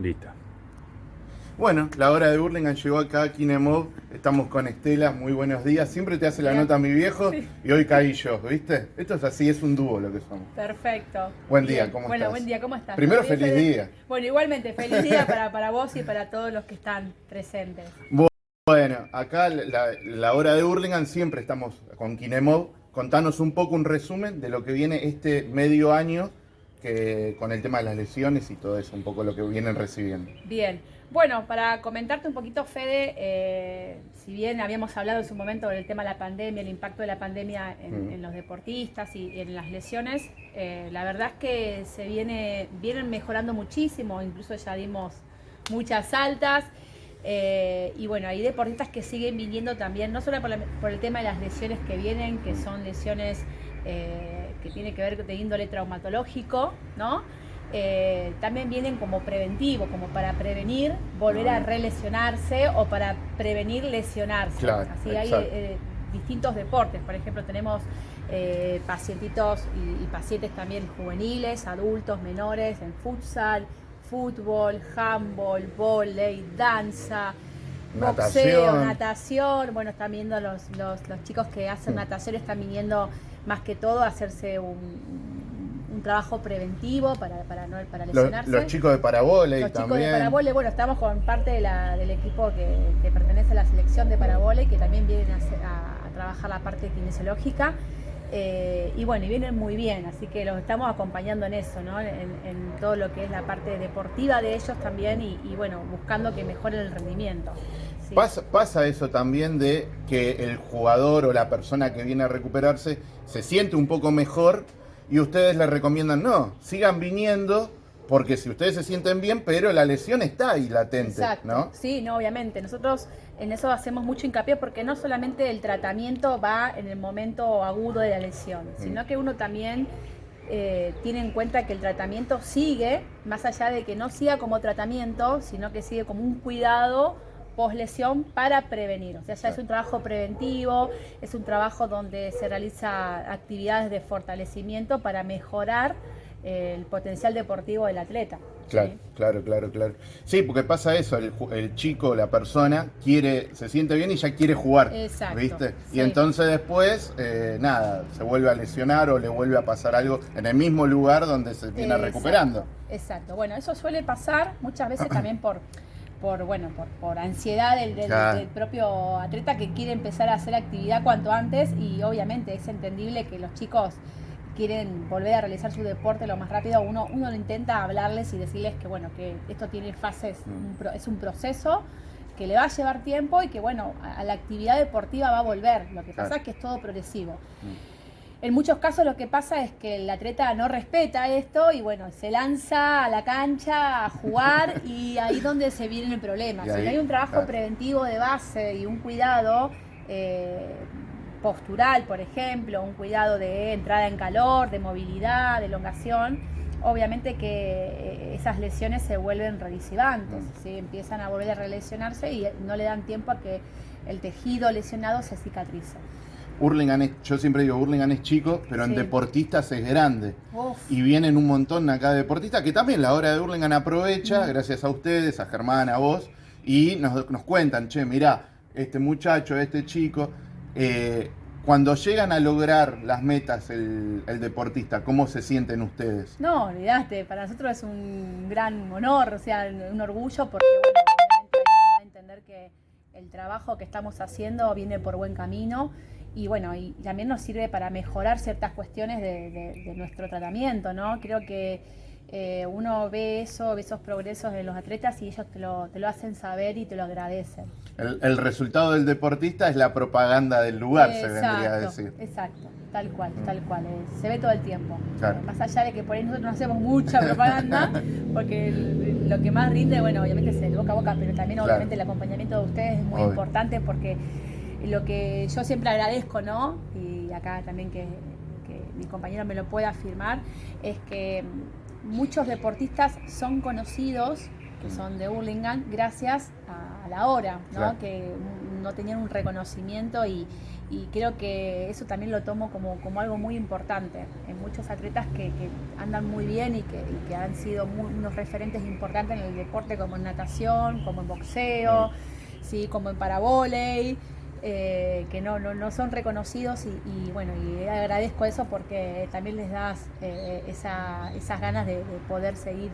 Listo. Bueno, la hora de Burlingame llegó acá a Kinemov. Estamos con Estela, muy buenos días. Siempre te hace la nota mi viejo y hoy caí yo, ¿viste? Esto es así, es un dúo lo que somos. Perfecto. Buen día, ¿cómo bueno, estás? buen día, ¿cómo estás? Primero, ¿Todo bien, feliz día. Bueno, igualmente, feliz día para, para vos y para todos los que están presentes. Bueno, acá la, la hora de Burlingame siempre estamos con Kinemov. Contanos un poco un resumen de lo que viene este medio año que, con el tema de las lesiones y todo eso, un poco lo que vienen recibiendo. Bien. Bueno, para comentarte un poquito, Fede, eh, si bien habíamos hablado en su momento del tema de la pandemia, el impacto de la pandemia en, Mm. en los deportistas y en las lesiones, eh, la verdad es que se viene, vienen mejorando muchísimo, incluso ya dimos muchas altas. eh, y bueno, hay deportistas que siguen viniendo también, no solo por, la- por el tema de las lesiones que vienen, que son lesiones eh, que tienen que ver de índole traumatológico, ¿no? Eh, también vienen como preventivo, como para prevenir volver a relesionarse o para prevenir lesionarse. Claro, Así hay eh, distintos deportes, por ejemplo tenemos eh, pacientitos y, y pacientes también juveniles, adultos, menores, en futsal, fútbol, handball, volei, danza, boxeo, Natación. natación. Bueno, están viendo los, los, los chicos que hacen Mm. natación, están viniendo más que todo hacerse un, un trabajo preventivo para, para, no, para lesionarse. los chicos de parabole Los chicos de Parabole, bueno, estamos con parte de la- del equipo que, que pertenece a la selección de Parabole, que también vienen a, a- a trabajar la parte kinesiológica. Eh, y bueno, y vienen muy bien, así que los estamos acompañando en eso, ¿no? En, todo lo que es la parte deportiva de ellos también y, y, bueno, buscando que mejoren el rendimiento. Pasa, pasa eso también de que el jugador o la persona que viene a recuperarse se siente un poco mejor y ustedes le recomiendan, no, sigan viniendo porque si ustedes se sienten bien, pero la lesión está ahí latente, Exacto. ¿no? Sí, no, obviamente. Nosotros en eso hacemos mucho hincapié porque no solamente el tratamiento va en el momento agudo de la lesión, Mm. sino que uno también eh, tiene en cuenta que el tratamiento sigue, más allá de que no siga como tratamiento, sino que sigue como un cuidado post lesión para prevenir. O sea, ya es un trabajo preventivo, es un trabajo donde se realiza actividades de fortalecimiento para mejorar el potencial deportivo del atleta. Claro, ¿sí? claro, claro, claro. Sí, porque pasa eso, el, el chico, la persona, quiere, se siente bien y ya quiere jugar, Exacto, ¿viste? sí. Y entonces después, eh, nada, se vuelve a lesionar o le vuelve a pasar algo en el mismo lugar donde se viene Exacto, recuperando. Exacto. Bueno, eso suele pasar muchas veces también por, por bueno, por, por ansiedad del, del- Claro. del propio atleta que quiere empezar a hacer actividad cuanto antes y obviamente es entendible que los chicos quieren volver a realizar su deporte lo más rápido. Uno, uno intenta hablarles y decirles que bueno, que esto tiene fases, Mm. un pro- es un proceso que le va a llevar tiempo y que bueno, a, a la actividad deportiva va a volver. Lo que pasa Claro. es que es todo progresivo. Mm. En muchos casos lo que pasa es que el atleta no respeta esto y bueno, se lanza a la cancha a jugar y ahí donde se viene el problema. Si no hay un trabajo claro. preventivo de base y un cuidado eh, postural, por ejemplo, un cuidado de entrada en calor, de movilidad, de elongación, obviamente que eh, esas lesiones se vuelven relecivantes, Mm. ¿sí? empiezan a volver a relesionarse y no le dan tiempo a que el tejido lesionado se cicatrice. Hurlingham es- yo siempre digo, Hurlingham es chico, pero en deportistas es grande. Uf. Y vienen un montón acá de deportistas que también la hora de Hurlingham aprovecha, gracias a ustedes, a Germán, a vos, y nos, nos cuentan, che, mirá, este muchacho, este chico, eh, cuando llegan a lograr las metas el, deportista, ¿cómo se sienten ustedes? No, olvidaste, para nosotros es un gran honor, o sea, un orgullo, porque bueno, da a entender que el trabajo que estamos haciendo viene por buen camino y bueno, y también nos sirve para mejorar ciertas cuestiones de nuestro tratamiento, ¿no? Creo que eh, uno ve eso, ve esos progresos de los atletas y ellos te lo, te lo hacen saber y te lo agradecen. El, el resultado del deportista es la propaganda del lugar, se vendría a decir. Exacto, tal cual, tal cual. eh, se ve todo el tiempo. Claro. Más allá de que por ahí nosotros no hacemos mucha propaganda, porque el- lo que más rinde, bueno, obviamente es el boca a boca, pero también Claro. obviamente el acompañamiento de ustedes es muy Obvio. importante porque lo que yo siempre agradezco, ¿no? Y acá también que, que mi compañero me lo pueda afirmar, es que muchos deportistas son conocidos que son de Hurlingham, gracias a, a la hora, ¿no? Claro. que no tenían un reconocimiento y, y creo que eso también lo tomo como, como algo muy importante en muchos atletas que, que andan muy bien y que, y que han sido muy- unos referentes importantes en el deporte como en natación, como en boxeo, sí, como en paravoley. Eh, que no, no, no son reconocidos y, y, bueno, y agradezco eso porque también les das eh, esa- esas ganas de, de poder seguir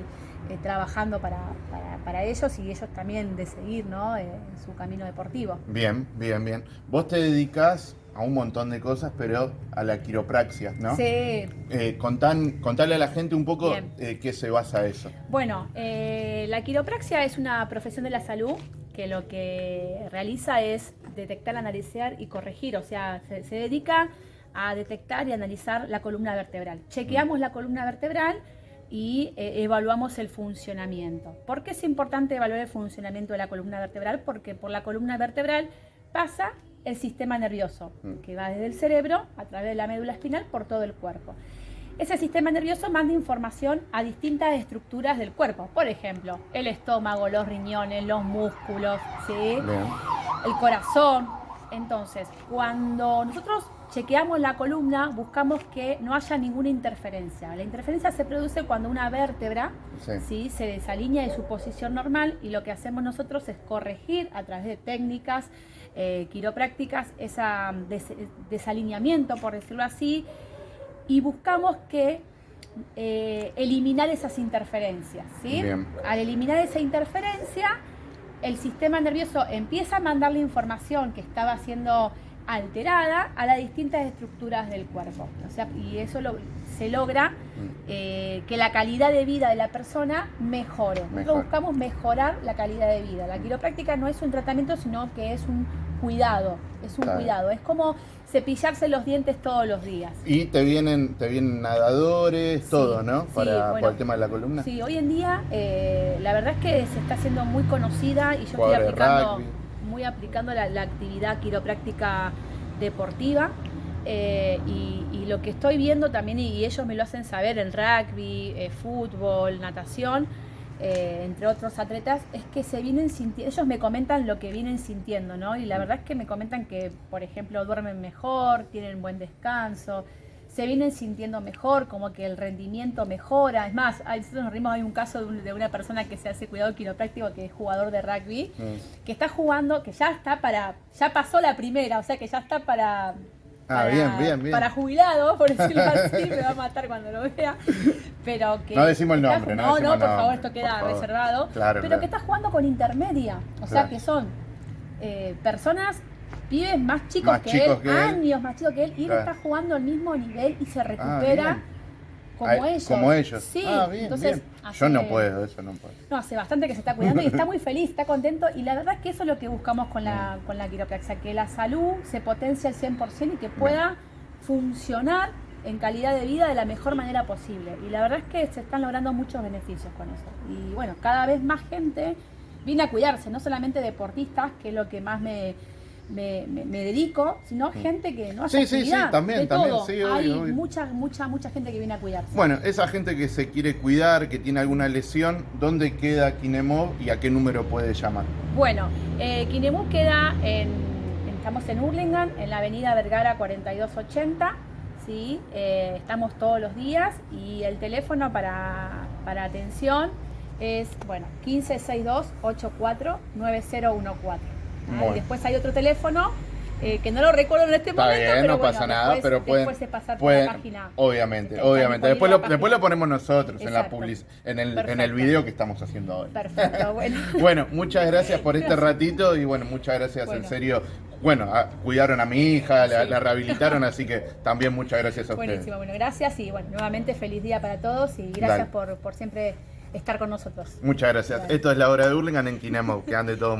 eh, trabajando para, para, para ellos y ellos también de seguir ¿no? Eh, en su camino deportivo. Bien, bien, bien. Vos te dedicas a un montón de cosas, pero a la quiropraxia, ¿no? Sí, Eh, contan, contale a la gente un poco eh, qué se basa eso. Bueno, eh, la quiropraxia es una profesión de la salud que lo que realiza es detectar, analizar y corregir, o sea, se, se dedica a detectar y analizar la columna vertebral. Chequeamos la columna vertebral y eh, evaluamos el funcionamiento. ¿Por qué es importante evaluar el funcionamiento de la columna vertebral? Porque por la columna vertebral pasa el sistema nervioso, Mm. que va desde el cerebro a través de la médula espinal por todo el cuerpo. Ese sistema nervioso manda información a distintas estructuras del cuerpo. Por ejemplo, el estómago, los riñones, los músculos, ¿sí? Bien. el corazón. Entonces, cuando nosotros chequeamos la columna, buscamos que no haya ninguna interferencia. La interferencia se produce cuando una vértebra Sí. ¿sí? se desalinea de su posición normal y lo que hacemos nosotros es corregir a través de técnicas eh, quiroprácticas ese desalineamiento, por decirlo así, y buscamos que eh, eliminar esas interferencias. ¿sí? Al eliminar esa interferencia, el sistema nervioso empieza a mandar la información que estaba siendo alterada a las distintas estructuras del cuerpo. O sea, y eso lo- se logra Mm. eh, que la calidad de vida de la persona mejore. Nosotros buscamos mejorar la calidad de vida. La quiropráctica no es un tratamiento, sino que es un cuidado. Es un Claro. cuidado. Es como cepillarse los dientes todos los días. Y te vienen, te vienen nadadores, Sí, todo, ¿no? sí, Para, bueno. el tema de la columna. Sí, hoy en día eh, la verdad es que se está haciendo muy conocida y yo estoy aplicando, rugby. muy aplicando la, la actividad quiropráctica deportiva. eh, y, y lo que estoy viendo también, y ellos me lo hacen saber, el rugby, eh, fútbol, natación, eh, entre otros atletas, es que se vienen sintiendo, ellos me comentan lo que vienen sintiendo, ¿no? Y la verdad es que me comentan que, por ejemplo, duermen mejor, tienen buen descanso, se vienen sintiendo mejor, como que el rendimiento mejora. Es más, nosotros nos rimos, hay un caso de, un- de una persona que se hace cuidado quiropráctico, que es jugador de rugby, Mm. que está jugando, que ya está para, ya pasó la primera, o sea que ya está para... Ah, para- bien, bien, bien. Para jubilado, por decirlo así, me va a matar cuando lo vea. Pero que No decimos el nombre, no no, decimos por favor, esto queda favor. reservado. Claro, pero claro. que está jugando con intermedia. O sea Claro. que son eh, personas, pibes más chicos, Más que, chicos él, que él. años más chicos que él, y él está jugando al mismo nivel y se Ah, recupera. Como ellos. Como ellos. Sí, Ah, bien, entonces bien. hace- Yo no puedo, eso no puedo. no, hace bastante que se está cuidando y está muy feliz, está contento. Y la verdad es que eso es lo que buscamos con la, Mm. con la quiropraxia, que la salud se potencie al 100% y que pueda funcionar en calidad de vida de la mejor manera posible. Y la verdad es que se están logrando muchos beneficios con eso. Y bueno, cada vez más gente viene a cuidarse, no solamente deportistas, que es lo que más me, me, me- me dedico, sino gente que no hace Mm. Sí, sí, sí, también, de también, todo. sí, obvio, Hay obvio. mucha, mucha, mucha gente que viene a cuidarse. Bueno, esa gente que se quiere cuidar, que tiene alguna lesión, ¿dónde queda Kinemov y a qué número puede llamar? Bueno, eh, Kinemu queda en, estamos en Hurlingham, en la avenida Vergara 4280, ¿sí? Eh, estamos todos los días y el teléfono para, para atención es, bueno, 1562-84-9014. Bueno. Después hay otro teléfono eh, que no lo recuerdo en este Está momento, bien, pero no bueno, pasa nada, pero pueden, después se pasa por la página. obviamente, obviamente. Después lo, después lo ponemos nosotros en la public, en el, en el video que estamos haciendo hoy. Perfecto, bueno. Bueno, muchas gracias por este ratito y bueno, muchas gracias en serio. Bueno, a- cuidaron a mi hija, la, Sí. la rehabilitaron, así que también muchas gracias a ustedes. Buenísimo, bueno, gracias y bueno, nuevamente feliz día para todos y gracias por, por siempre estar con nosotros. Muchas gracias. Dale. Esto es la hora de Hurlingham en Kinemov. Que ande todo